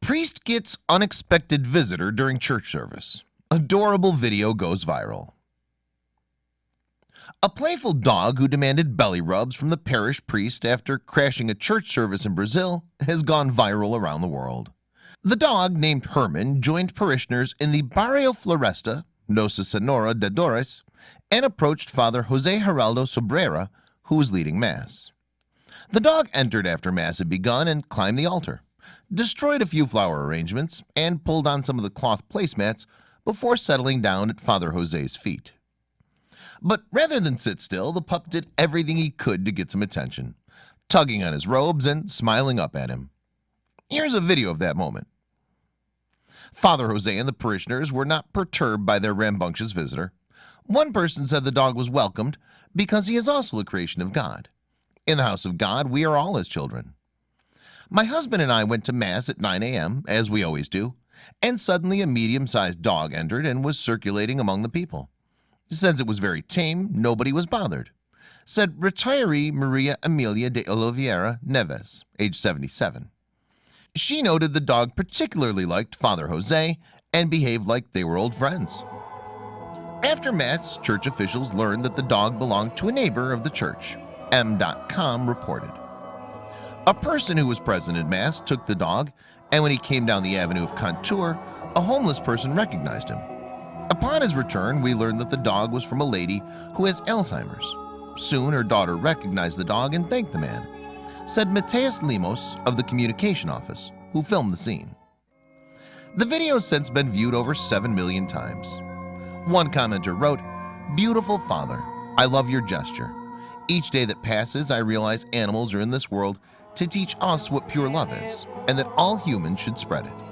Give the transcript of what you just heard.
Priest gets unexpected visitor during church service. Adorable video goes viral. A playful dog who demanded belly rubs from the parish priest after crashing a church service in Brazil has gone viral around the world. The dog, named Herman, joined parishioners in the Barrio Floresta, Nossa Senhora de Dores, and approached Father Jose Geraldo Sobreira, who was leading Mass. The dog entered after Mass had begun and climbed the altar, destroyed a few flower arrangements, and pulled on some of the cloth placemats before settling down at Father Jose's feet. But rather than sit still, the pup did everything he could to get some attention, tugging on his robes and smiling up at him. Here's a video of that moment. Father Jose and the parishioners were not perturbed by their rambunctious visitor. One person said the dog was welcomed because he is also a creation of God. In the house of God, we are all his children. My husband and I went to Mass at 9 a.m., as we always do, and suddenly a medium-sized dog entered and was circulating among the people. Since it was very tame, nobody was bothered. Said retiree Maria Amelia de Oliveira Neves, age 77. She noted the dog particularly liked Father Jose and behaved like they were old friends. After Mass, church officials learned that the dog belonged to a neighbor of the church. EM.com reported. A person who was present at Mass took the dog, and when he came down the avenue of Contour, a homeless person recognized him. Upon his return, we learned that the dog was from a lady who has Alzheimer's. Soon her daughter recognized the dog and thanked the man, said Mateus Lemos of the communication office, who filmed the scene. The video has since been viewed over 7 million times. One commenter wrote, Beautiful father, I love your gesture. Each day that passes, I realize animals are in this world to teach us what pure love is, and that all humans should spread it.